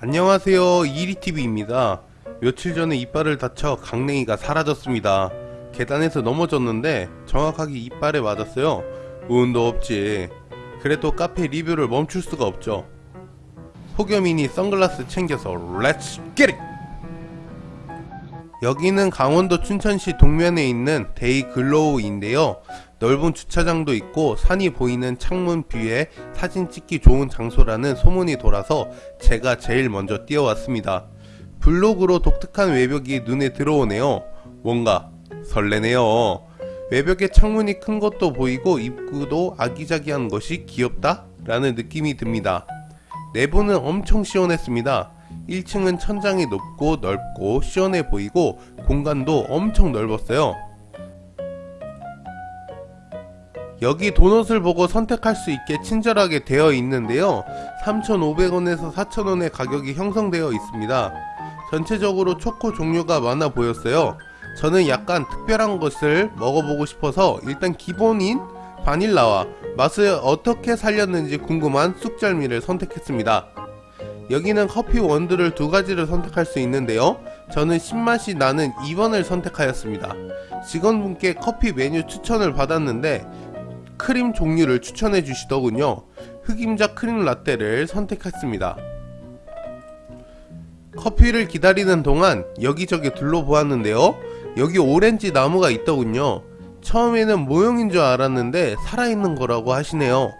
안녕하세요. 이리TV입니다. 며칠 전에 이빨을 다쳐 강냉이가 사라졌습니다. 계단에서 넘어졌는데 정확하게 이빨에 맞았어요. 운도 없지. 그래도 카페 리뷰를 멈출 수가 없죠. 폭염이니 선글라스 챙겨서 Let's get it 여기는 강원도 춘천시 동면에 있는 데이 글로우인데요 넓은 주차장도 있고 산이 보이는 창문 view에 사진 찍기 좋은 장소라는 소문이 돌아서 제가 제일 먼저 뛰어왔습니다. 블록으로 독특한 외벽이 눈에 들어오네요. 뭔가 설레네요. 외벽에 창문이 큰 것도 보이고 입구도 아기자기한 것이 귀엽다? 라는 느낌이 듭니다. 내부는 엄청 시원했습니다. 1층은 천장이 높고 넓고 시원해 보이고 공간도 엄청 넓었어요. 여기 도넛을 보고 선택할 수 있게 친절하게 되어 있는데요. 3,500원에서 4,000원의 가격이 형성되어 있습니다. 전체적으로 초코 종류가 많아 보였어요. 저는 약간 특별한 것을 먹어보고 싶어서 일단 기본인 바닐라와 맛을 어떻게 살렸는지 궁금한 쑥절미를 선택했습니다 여기는 커피 원두를 두 가지를 선택할 수 있는데요 저는 신맛이 나는 2번을 선택하였습니다 직원분께 커피 메뉴 추천을 받았는데 크림 종류를 추천해 주시더군요. 흑임자 크림 라떼를 선택했습니다. 커피를 기다리는 동안 여기저기 둘러보았는데요. 여기 오렌지 나무가 있더군요. 처음에는 모형인 줄 알았는데 살아있는 거라고 하시네요.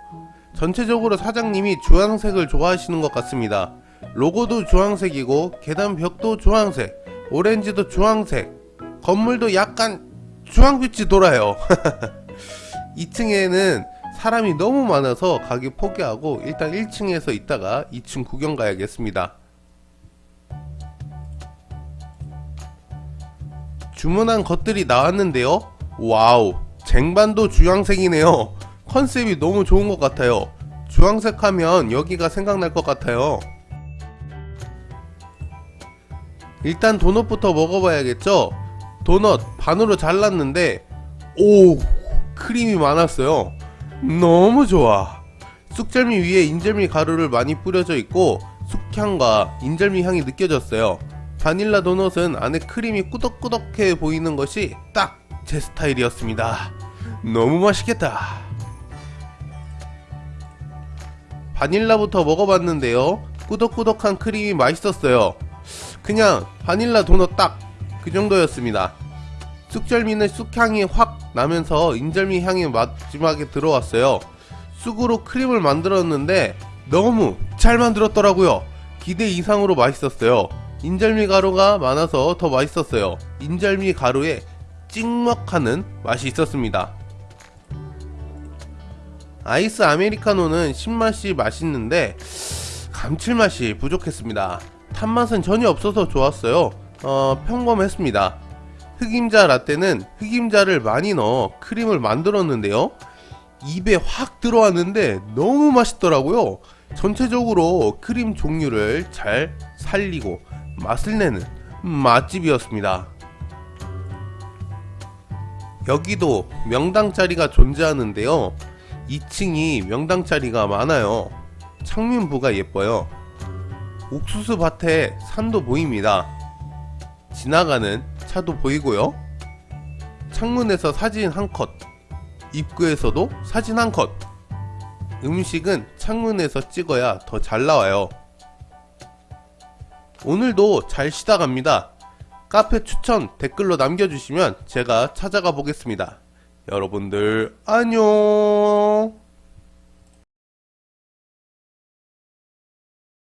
전체적으로 사장님이 주황색을 좋아하시는 것 같습니다. 로고도 주황색이고 계단 벽도 주황색, 오렌지도 주황색, 건물도 약간 주황빛이 돌아요. 2층에는 사람이 너무 많아서 가기 포기하고 일단 1층에서 있다가 2층 구경 가야겠습니다. 주문한 것들이 나왔는데요. 와우, 쟁반도 주황색이네요. 컨셉이 너무 좋은 것 같아요. 주황색 하면 여기가 생각날 것 같아요. 일단 도넛부터 먹어봐야겠죠? 도넛 반으로 잘랐는데 오 크림이 많았어요. 너무 좋아. 쑥절미 위에 인절미 가루를 많이 뿌려져 있고 쑥향과 인절미 향이 느껴졌어요. 바닐라 도넛은 안에 크림이 꾸덕꾸덕해 보이는 것이 딱 제 스타일이었습니다. 너무 맛있겠다. 바닐라부터 먹어봤는데요. 꾸덕꾸덕한 크림이 맛있었어요 그냥 바닐라 도넛 딱 그 정도였습니다. 쑥절미는 쑥향이 확 나면서 인절미 향이 마지막에 들어왔어요. 쑥으로 크림을 만들었는데 너무 잘 만들었더라고요. 기대 이상으로 맛있었어요. 인절미 가루가 많아서 더 맛있었어요. 인절미 가루에 찍먹하는 맛이 있었습니다. 아이스 아메리카노는 신맛이 맛있는데 감칠맛이 부족했습니다 탄맛은 전혀 없어서 좋았어요. 어, 평범했습니다. 흑임자 라떼는 흑임자를 많이 넣어 크림을 만들었는데요. 입에 확 들어왔는데 너무 맛있더라고요. 전체적으로 크림 종류를 잘 살리고 맛을 내는 맛집이었습니다. 여기도 명당 자리가 존재하는데요. 2층이 명당 자리가 많아요. 창문부가 예뻐요 옥수수 밭에 산도 보입니다. 지나가는 차도 보이고요. 창문에서 사진 한 컷 입구에서도 사진 한 컷. 음식은 창문에서 찍어야 더 잘 나와요. 오늘도 잘 쉬다 갑니다. 카페 추천 댓글로 남겨주시면 제가 찾아가 보겠습니다. 여러분들 안녕